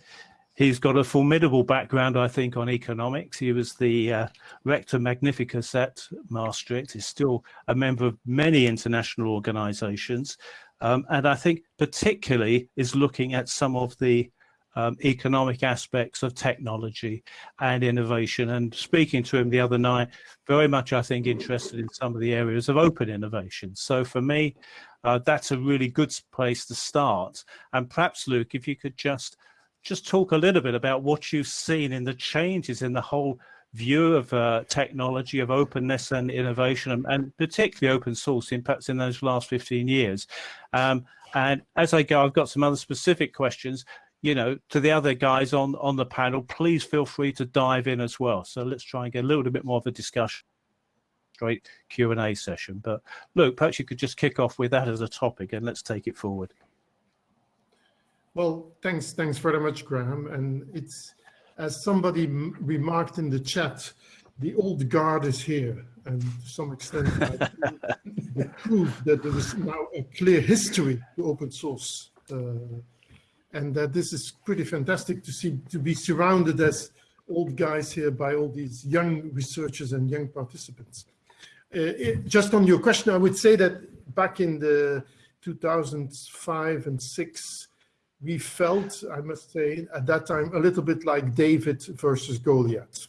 he's got a formidable background, I think, on economics. He was the uh, rector magnificus at Maastricht. He's still a member of many international organizations. Um, and I think particularly is looking at some of the um, economic aspects of technology and innovation. And speaking to him the other night, very much, I think, interested in some of the areas of open innovation. So for me, uh, that's a really good place to start. And perhaps, Luc, if you could just just talk a little bit about what you've seen in the changes in the whole view of uh, technology, of openness and innovation, and, and, particularly open source impacts in those last 15 years. Um, and as I go, I've got some other specific questions you know, to the other guys on on the panel, please feel free to dive in as well. So let's try and get a little bit more of a discussion, straight Q and A session. But look, perhaps you could just kick off with that as a topic, and let's take it forward. Well, thanks, thanks very much, Graham. And it's as somebody remarked in the chat, the old guard is here, and to some extent, the <laughs> proof that there is now a clear history to open source. Uh, and that this is pretty fantastic to see to be surrounded as old guys here by all these young researchers and young participants. Uh, it, just on your question, I would say that back in the 2005 and six, we felt, I must say, at that time, a little bit like David versus Goliath.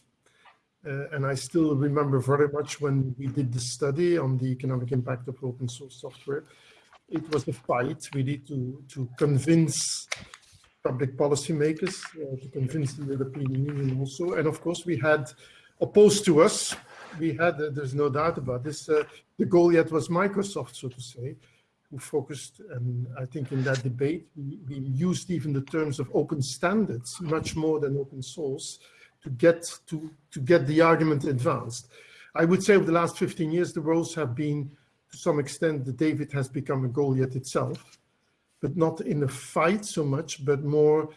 Uh, and I still remember very much when we did the study on the economic impact of open source software, it was a fight really to, to convince public policymakers, uh, to convince the European Union also. And of course, we had opposed to us, we had, uh, there's no doubt about this, uh, the Goliath was Microsoft, so to say, who focused, and I think in that debate, we, we used even the terms of open standards much more than open source to get to, to get the argument advanced. I would say over the last 15 years, the roles have been to some extent, the David has become a Goliath itself, but not in a fight so much, but more,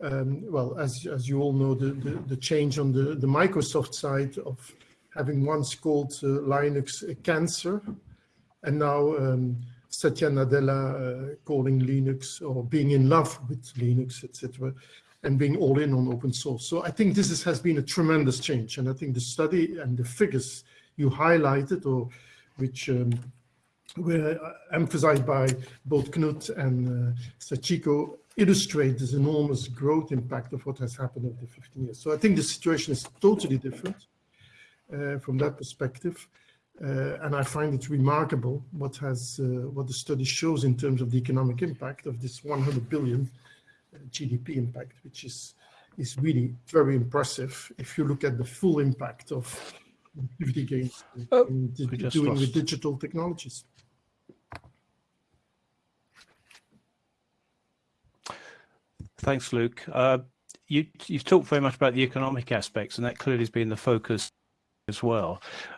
um, well, as, as you all know, the, the, the, change on the, the Microsoft side of having once called uh, Linux a cancer, and now um, Satya Nadella uh, calling Linux or being in love with Linux, etc., and being all in on open source. So I think this is, has been a tremendous change, and I think the study and the figures you highlighted, or which um, were emphasized by both Knut and uh, Sachiko illustrate this enormous growth impact of what has happened over the 15 years. So I think the situation is totally different uh, from that perspective. Uh, and I find it remarkable what has uh, what the study shows in terms of the economic impact of this 100 billion uh, GDP impact, which is is really very impressive if you look at the full impact of activity gains oh, doing with digital technologies. Thanks, Luc. Uh, you, you've talked very much about the economic aspects, and that clearly has been the focus as well.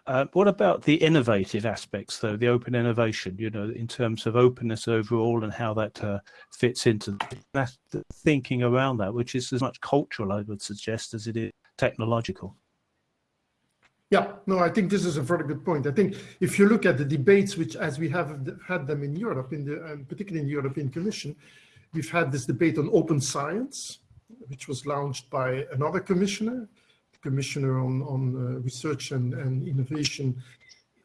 Uh, what about the innovative aspects, though, the open innovation, you know, in terms of openness overall and how that uh, fits into that thinking around that, which is as much cultural, I would suggest, as it is technological? Yeah, no, I think this is a very good point. I think if you look at the debates, which as we have had them in Europe, in the, um, particularly in the European Commission, we've had this debate on open science, which was launched by another commissioner, commissioner on, on uh, research and, and innovation,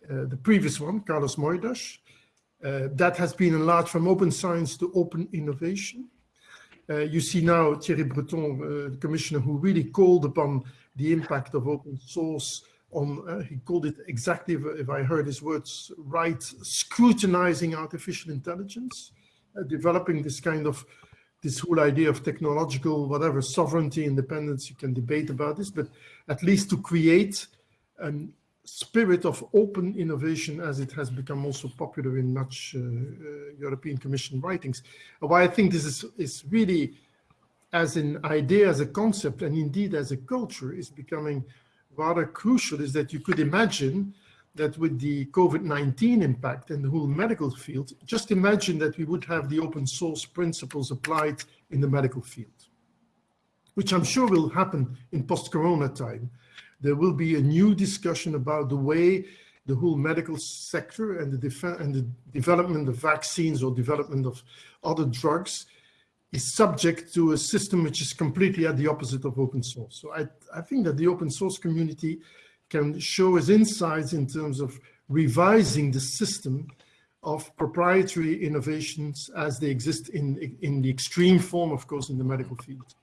uh, the previous one, Carlos Moedas. Uh, that has been enlarged from open science to open innovation. Uh, you see now Thierry Breton, uh, the commissioner who really called upon the impact of open source on, he called it exactly, if, I heard his words right, scrutinizing artificial intelligence. Developing this kind of this whole idea of technological whatever sovereignty independence you can debate about this but at least to create a spirit of open innovation as it has become also popular in much uh, uh, European Commission writings. Why I think this is, is really as an idea, as a concept, and indeed as a culture is becoming rather crucial is that you could imagine that with the COVID-19 impact and the whole medical field, just imagine that we would have the open source principles applied in the medical field, which I'm sure will happen in post-corona time. There will be a new discussion about the way the whole medical sector and the, and the development of vaccines or development of other drugs is subject to a system which is completely at the opposite of open source. So I, I think that the open source community can show us insights in terms of revising the system of proprietary innovations as they exist in, in the extreme form, of course, in the medical field.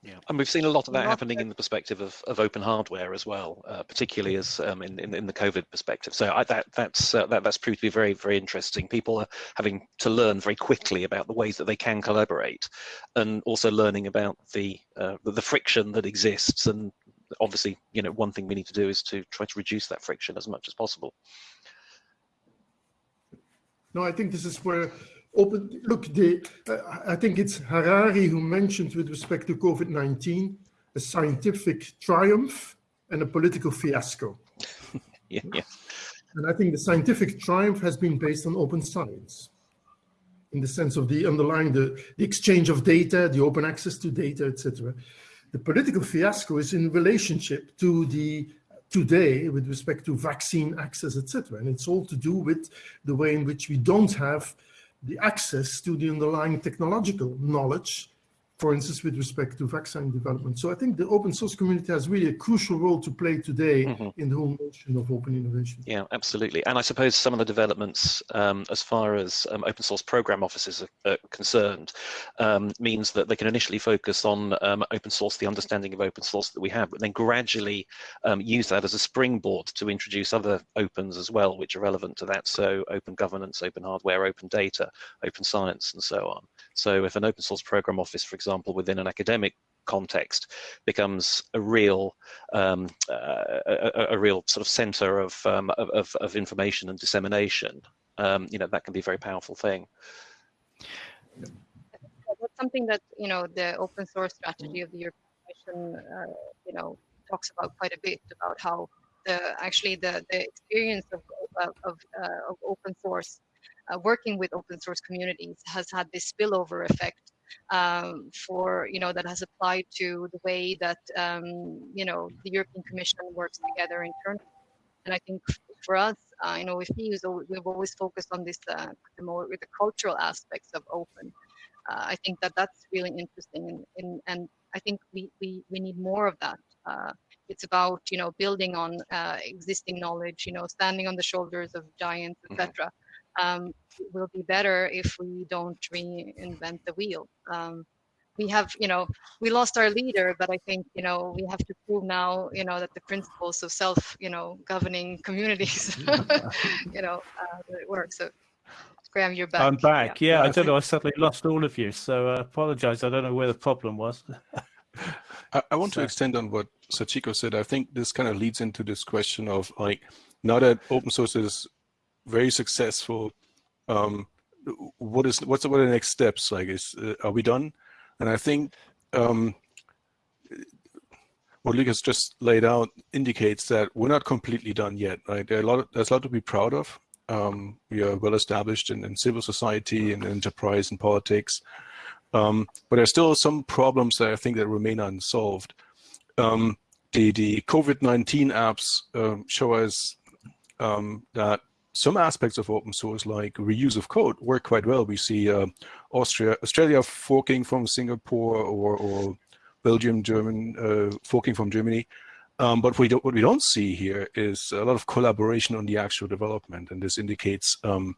Yeah, and we've seen a lot of that Lot happening of- in the perspective of, of open hardware as well, uh, particularly as um, in, in in the COVID perspective. So I, that that's uh, that that's proved to be very very interesting. People are having to learn very quickly about the ways that they can collaborate, and also learning about the uh, the, the friction that exists. And obviously, you know, one thing we need to do is to try to reduce that friction as much as possible. No, I think this is where open, look, the, uh, I think it's Harari who mentioned with respect to COVID-19, a scientific triumph and a political fiasco. <laughs> Yeah, yeah. And I think the scientific triumph has been based on open science in the sense of the underlying, the, the exchange of data, the open access to data, etc. The political fiasco is in relationship to the today with respect to vaccine access, etc. And it's all to do with the way in which we don't have the access to the underlying technological knowledge, for instance, with respect to vaccine development. So I think the open source community has really a crucial role to play today Mhm. in the whole notion of open innovation. Yeah, absolutely. And I suppose some of the developments um, as far as um, open source program offices are, are concerned um, means that they can initially focus on um, open source, the understanding of open source that we have, but then gradually um, use that as a springboard to introduce other opens as well, which are relevant to that. So open governance, open hardware, open data, open science, and so on. So if an open source program office, for example, within an academic context becomes a real um, uh, a, a real sort of center of, um, of, of information and dissemination, um, you know, that can be a very powerful thing. that's something that you know the open source strategy of the European Commission, uh, you know, talks about quite a bit about how the actually the the experience of of of, uh, of open source, uh, working with open source communities, has had this spillover effect um, for you know that has applied to the way that um, you know the European Commission works together internally. And I think for us, uh, you know, with FEUS, we've always focused on this uh, the more with the cultural aspects of open uh, I think that that's really interesting, and, and, and I think we, we, we need more of that. Uh, it's about you know building on uh, existing knowledge, you know, standing on the shoulders of giants, etc. Um, it will be better if we don't reinvent the wheel. Um, we have, you know, we lost our leader, but I think you know we have to prove now, you know, that the principles of self, you know, governing <laughs> communities, <laughs> <laughs> you know, uh, that it works. So, Graham, you're back. I'm back. Yeah, Yeah, I I don't think- know. I suddenly lost all of you, so I apologize. I don't know where the problem was. I, I want So- to extend on what Sachiko said. I think this kind of leads into this question of like, now that open source is very successful, um, what is what's what are the next steps? Like, is uh, are we done? And I think um, what Lucas just laid out indicates that we're not completely done yet. Right? There are a lot. Of, there's a lot to be proud of. Um, we are well established in, in civil society and enterprise and politics. Um, but there's still some problems that I think that remain unsolved. Um, the the COVID-19 apps um, show us um, that some aspects of open source, like reuse of code, work quite well. We see uh, Austria, Australia forking from Singapore, or, or Belgium, German uh, forking from Germany. Um, but we don't, what we don't see here is a lot of collaboration on the actual development, and this indicates, um,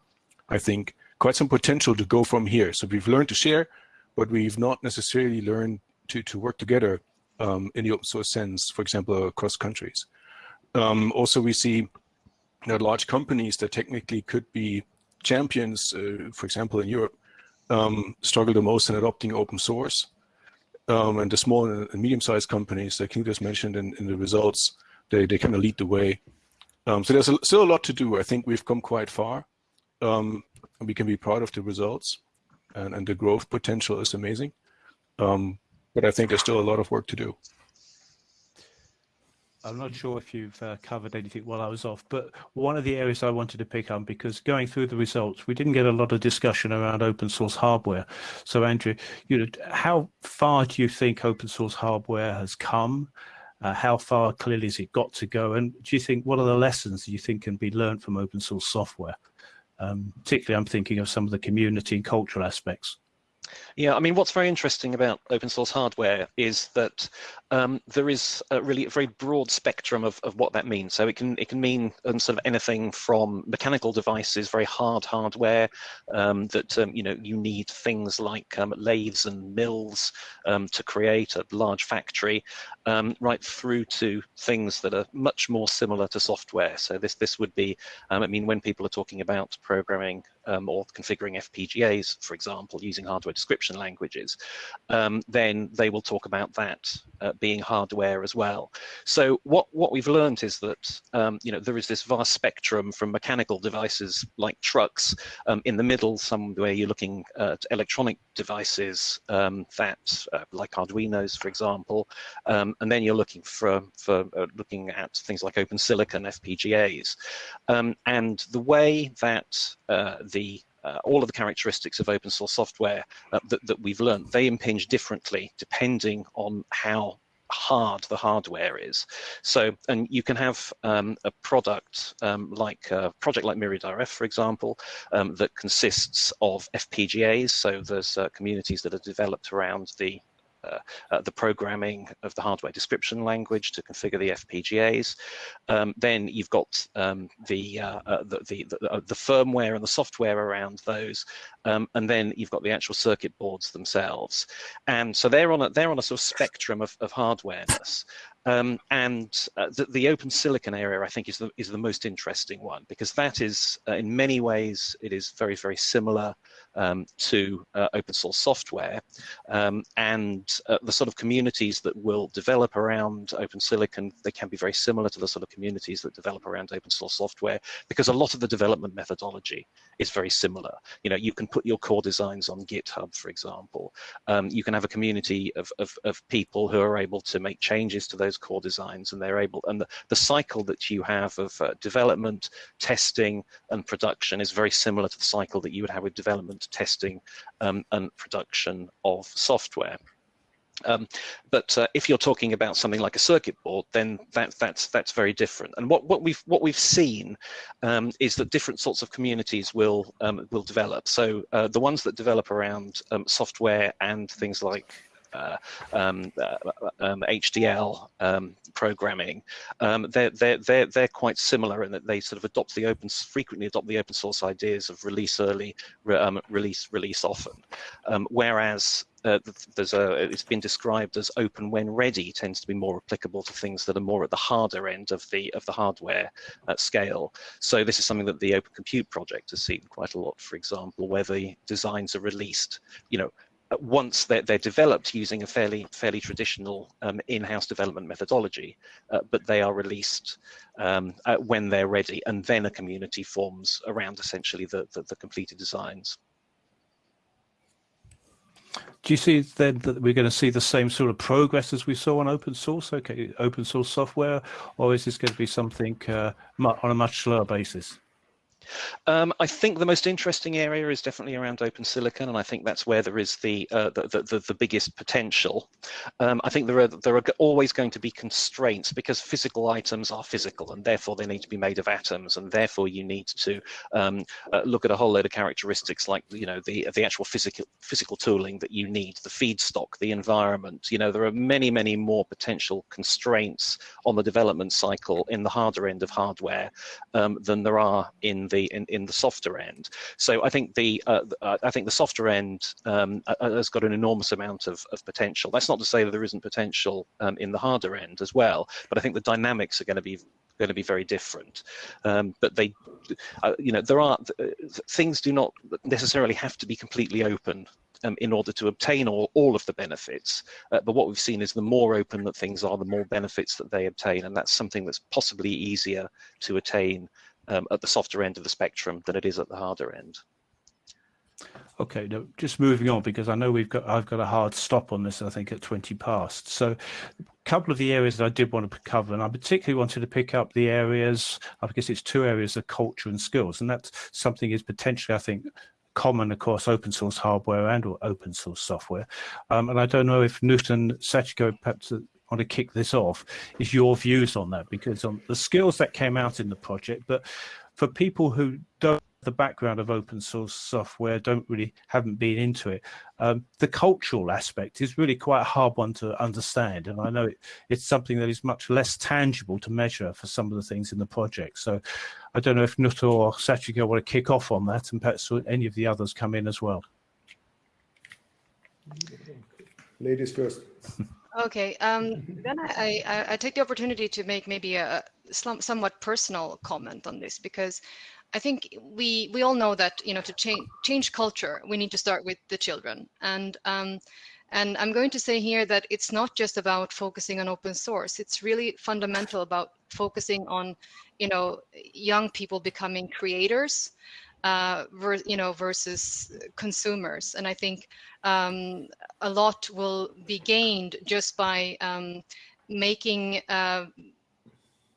I think, quite some potential to go from here. So we've learned to share, but we've not necessarily learned to, to work together um, in the open source sense, for example, across countries. Um, also, we see that large companies that technically could be champions, uh, for example, in Europe, um, struggle the most in adopting open source. Um, and the small and medium-sized companies that Knut has mentioned in, in the results, they, they kind of lead the way. Um, so there's a, still a lot to do. I think we've come quite far. Um, and we can be proud of the results and, and the growth potential is amazing. Um, but I think there's still a lot of work to do. I'm not sure if you've uh, covered anything while I was off, but one of the areas I wanted to pick on because going through the results, we didn't get a lot of discussion around open source hardware. So, Andrew, you know, how far do you think open source hardware has come? Uh, how far clearly has it got to go? And do you think what are the lessons you think can be learned from open source software? Um, particularly, I'm thinking of some of the community and cultural aspects. Yeah, I mean, what's very interesting about open source hardware is that um, there is a really a very broad spectrum of, of what that means. So it can it can mean um, sort of anything from mechanical devices, very hard hardware um, that um, you know you need things like um, lathes and mills um, to create a large factory, right through to things that are much more similar to software. So this this would be, I mean, when people are talking about programming or configuring FPGAs, for example, using hardware description languages, then they will talk about that uh, being hardware as well. So what, what we've learned is that um, you know there is this vast spectrum from mechanical devices like trucks um, in the middle, somewhere you're looking at electronic devices um, that uh, like Arduino's, for example, um, and then you're looking for for uh, looking at things like open silicon FPGAs, um, and the way that uh, the uh, all of the characteristics of open source software uh, that, that we've learned, they impinge differently depending on how hard the hardware is. So, and you can have um, a product um, like a project like MyriadRF, for example, um, that consists of FPGAs. So there's uh, communities that are developed around the uh, uh, the programming of the hardware description language to configure the FPGAs. Um, then you've got um, the, uh, uh the, the, the, uh, the, firmware and the software around those, um, and then you've got the actual circuit boards themselves. And so they're on a, they're on a sort of spectrum of, of hardwareness. Um, and uh, the, the, open silicon area, I think, is the, is the most interesting one because that is, uh, in many ways, it is very, very similar um, to uh, open source software. Um, and uh, the sort of communities that will develop around open silicon, they can be very similar to the sort of communities that develop around open source software because a lot of the development methodology is very similar. You know, you can put your core designs on GitHub, for example. Um, you can have a community of, of, of people who are able to make changes to those core designs and they're able, and the, the cycle that you have of uh, development, testing and production is very similar to the cycle that you would have with development, testing um, and production of software. Um, but uh, if you're talking about something like a circuit board, then that, that's that's very different. And what, what we've what we've seen um, is that different sorts of communities will um, will develop. So uh, the ones that develop around um, software and things like um, uh, um, HDL um, programming, um, they're, they're, they're, they're quite similar in that they sort of adopt the open, frequently adopt the open source ideas of release early, re, um, release, release often. Um, whereas uh, there's a, it's been described as open when ready tends to be more applicable to things that are more at the harder end of the of the hardware uh, scale. So this is something that the Open Compute project has seen quite a lot, for example, where the designs are released, you know, once they're, they're, developed using a fairly fairly traditional um, in-house development methodology, uh, but they are released um, uh, when they're ready, and then a community forms around essentially the, the, the, completed designs. Do you see then that we're going to see the same sort of progress as we saw on open source, okay, open source software, or is this going to be something uh, on a much slower basis? Um, I think the most interesting area is definitely around open silicon, and I think that's where there is the uh, the, the, the, biggest potential. Um, I think there are there are always going to be constraints because physical items are physical, and therefore they need to be made of atoms, and therefore you need to um, uh, look at a whole load of characteristics like you know the the actual physical physical tooling that you need, the feedstock, the environment. You know there are many many more potential constraints on the development cycle in the harder end of hardware um, than there are in the in, in the softer end. So I think the uh, uh, I think the softer end um, uh, uh, has got an enormous amount of, of potential. That's not to say that there isn't potential um, in the harder end as well, but I think the dynamics are going to be going to be very different. Um, but they, uh, you know, there are things do not necessarily have to be completely open um, in order to obtain all, all of the benefits. Uh, but what we've seen is the more open that things are, the more benefits that they obtain. And that's something that's possibly easier to attain um, at the softer end of the spectrum than it is at the harder end. Okay, now just moving on because I know we've got I've got a hard stop on this. I think at twenty past. So, a couple of the areas that I did want to cover, and I particularly wanted to pick up the areas. Guess it's two areas of culture and skills, and that's something is potentially I think common across open source hardware and or open source software. Um, and I don't know if and Sachiko perhaps want to kick this off is your views on that because on the skills that came out in the project but for people who don't have the background of open source software, don't really haven't been into it. Um, the cultural aspect is really quite a hard one to understand, and I know it, it's something that is much less tangible to measure for some of the things in the project. So, I don't know if Knut or Sachiko want to kick off on that, and perhaps any of the others come in as well. Ladies first. <laughs> Okay, um, <laughs> then I, I, I, take the opportunity to make maybe a somewhat personal comment on this because I think we we all know that you know to change change culture we need to start with the children and um, and I'm going to say here that it's not just about focusing on open source. It's really fundamental about focusing on you know young people becoming creators uh, you know, versus consumers. And I think um, a lot will be gained just by um, making, uh,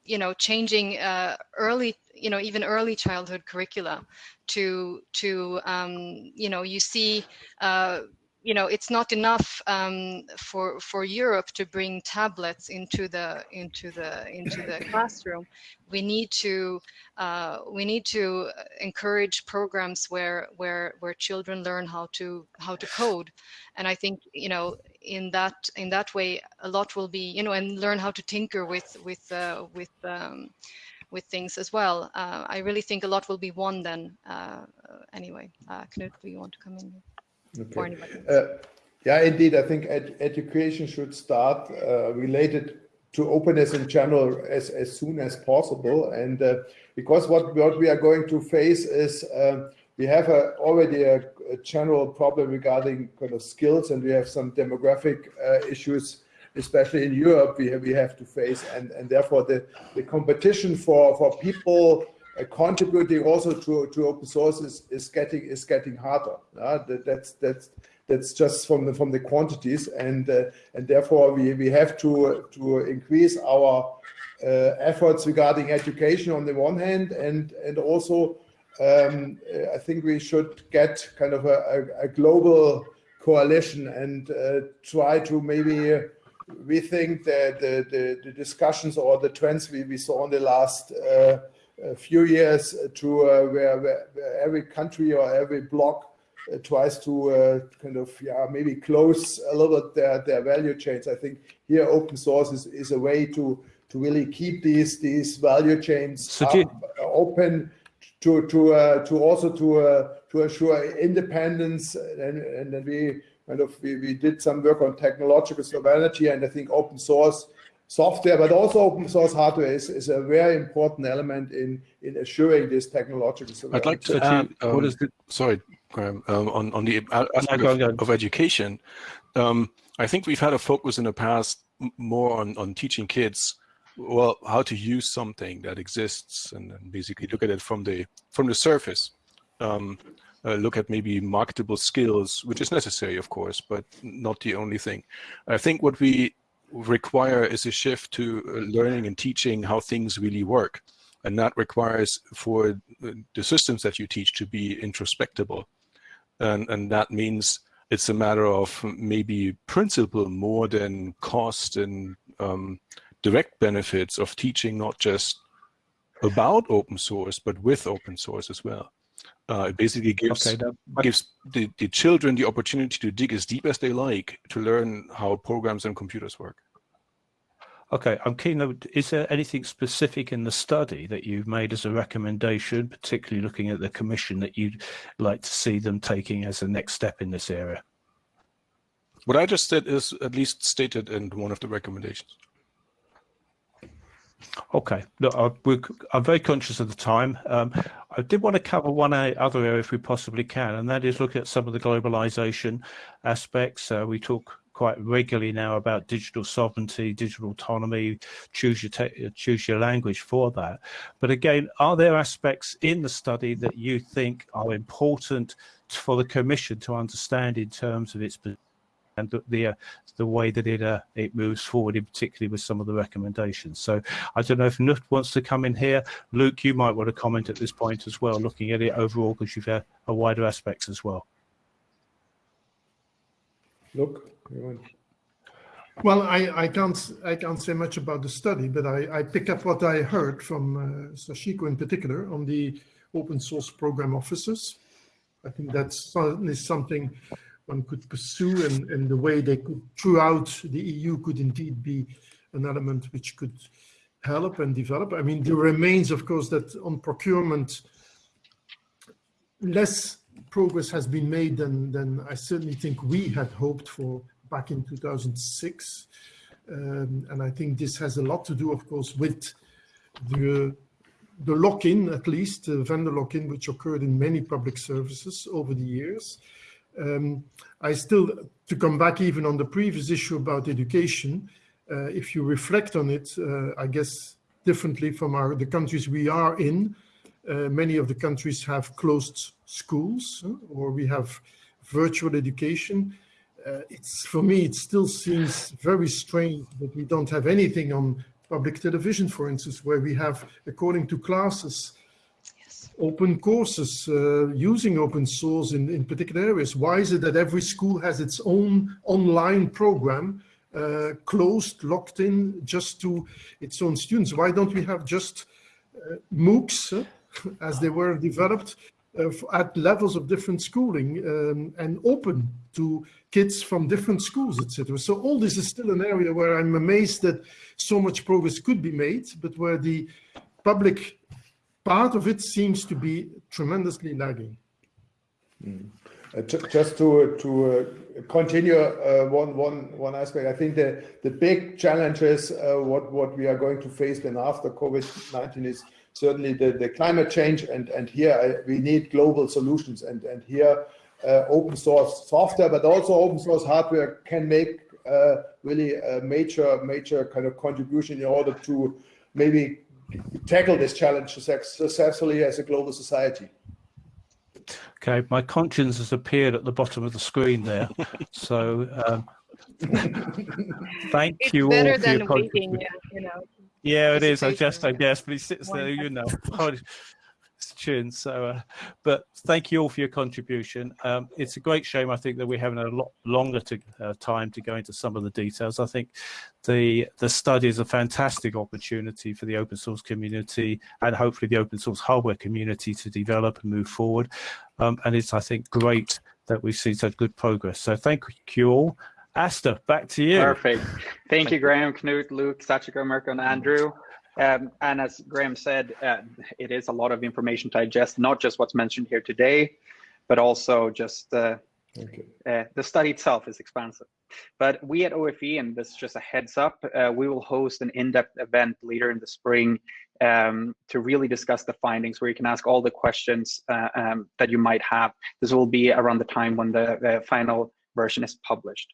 you know, changing uh, early, you know, even early childhood curricula to, to um, you know, you see uh, you know it's not enough um, for for Europe to bring tablets into the into the into the <coughs> classroom. We need to uh, we need to encourage programs where where where children learn how to how to code, and I think you know in that in that way a lot will be you know and learn how to tinker with with uh, with um, with things as well. Uh, I really think a lot will be won then. Uh, anyway, uh, Knut, do you want to come in? Okay. Uh, yeah, indeed. I think ed education should start uh, related to openness in general as, as soon as possible. And uh, because what, what we are going to face is uh, we have a, already a, a, general problem regarding kind of skills and we have some demographic uh, issues, especially in Europe, we have, we have to face. And, and therefore the, the competition for, for people uh, contributing also to, to open source is, is getting is getting harder. Uh, that, that's that's that's just from the from the quantities and uh, and therefore we we have to to increase our uh, efforts regarding education on the one hand and and also um, I think we should get kind of a, a, a global coalition and uh, try to maybe rethink the, the, the, the, discussions or the trends we, we saw in the last uh, a few years to uh, where, where, every country or every block uh, tries to uh, kind of yeah maybe close a little bit their, their value chains. I think here open source is, is a way to to really keep these these value chains so open to to uh, to also to uh, to assure independence and and then we kind of we, we did some work on technological sovereignty and I think open source software, but also open source hardware is, is a very important element in, in assuring this technological sovereignty. I'd like to add, um, what is the, sorry, Graham, um, on, on the aspect no, of, of, education, um, I think we've had a focus in the past more on, on teaching kids well how to use something that exists and, and basically look at it from the from the surface. Um, uh, look at maybe marketable skills which is necessary of course but not the only thing. I think what we require is a shift to uh, learning and teaching how things really work. And that requires for the systems that you teach to be introspectable. And, and that means it's a matter of maybe principle more than cost and um, direct benefits of teaching not just about open source, but with open source as well. Uh, it basically gives okay, gives the, the children the opportunity to dig as deep as they like to learn how programs and computers work. Okay, I'm keen. Though, Is there anything specific in the study that you've made as a recommendation, particularly looking at the commission that you'd like to see them taking as a next step in this area? What I just said is at least stated in one of the recommendations. Okay, look, I'm very conscious of the time. Um, I did want to cover one other area if we possibly can, and that is look at some of the globalization aspects. Uh, we talk quite regularly now about digital sovereignty, digital autonomy, choose your choose your language for that. But again, are there aspects in the study that you think are important for the Commission to understand in terms of its and the the, uh, the way that it uh, it moves forward, in particularly with some of the recommendations. So I don't know if Knut wants to come in here. Luc, you might want to comment at this point as well, looking at it overall because you've had a wider aspects as well. Look, well, I, I can't I can't say much about the study, but I, I pick up what I heard from uh, Sachiko in particular on the open source program officers. I think that's certainly something one could pursue and, and the way they could throughout the EU could indeed be an element which could help and develop. I mean, there remains, of course, that on procurement, less progress has been made than, than I certainly think we had hoped for back in 2006. Um, and I think this has a lot to do, of course, with the, the lock-in, at least, the vendor lock-in, which occurred in many public services over the years. Um, I still, to come back even on the previous issue about education, uh, if you reflect on it, uh, I guess differently from our, the countries we are in, uh, many of the countries have closed schools or we have virtual education. Uh, it's for me, it still seems very strange that we don't have anything on public television, for instance, where we have, according to classes, yes. open courses uh, using open source in, in particular areas. Why is it that every school has its own online program uh, closed, locked in just to its own students? Why don't we have just uh, MOOCs as they were developed uh, at levels of different schooling um, and open to kids from different schools, etc. So all this is still an area where I'm amazed that so much progress could be made, but where the public part of it seems to be tremendously lagging. Mm. Uh, just to to uh, continue uh, one one one aspect, I think the the big challenge is uh, what what we are going to face then after COVID nineteen is certainly the, the climate change and, and here uh, we need global solutions and, and here uh, open source software, but also open source hardware can make uh, really a major, major kind of contribution in order to maybe tackle this challenge successfully as a global society. Okay, my conscience has appeared at the bottom of the screen there. so um, <laughs> thank it's you all for your waiting, yeah, you know. Yeah, it is. I just, I guess, but he sits there, you know, tune. <laughs> So, uh, but thank you all for your contribution. Um, it's a great shame, I think, that we're having a lot longer to, uh, time to go into some of the details. I think the the study is a fantastic opportunity for the open source community and hopefully the open source hardware community to develop and move forward. Um, and it's, I think, great that we've seen such good progress. So thank you all. Astor, back to you. Perfect. Thank you, Graham, Knut, Luc, Sachiko, Mirko, and Andrew. Um, and as Graham said, uh, it is a lot of information to digest, not just what's mentioned here today, but also just uh, okay. uh, the study itself is expansive. But we at OFE, and this is just a heads up, uh, we will host an in-depth event later in the spring um, to really discuss the findings where you can ask all the questions uh, um, that you might have. This will be around the time when the final version is published.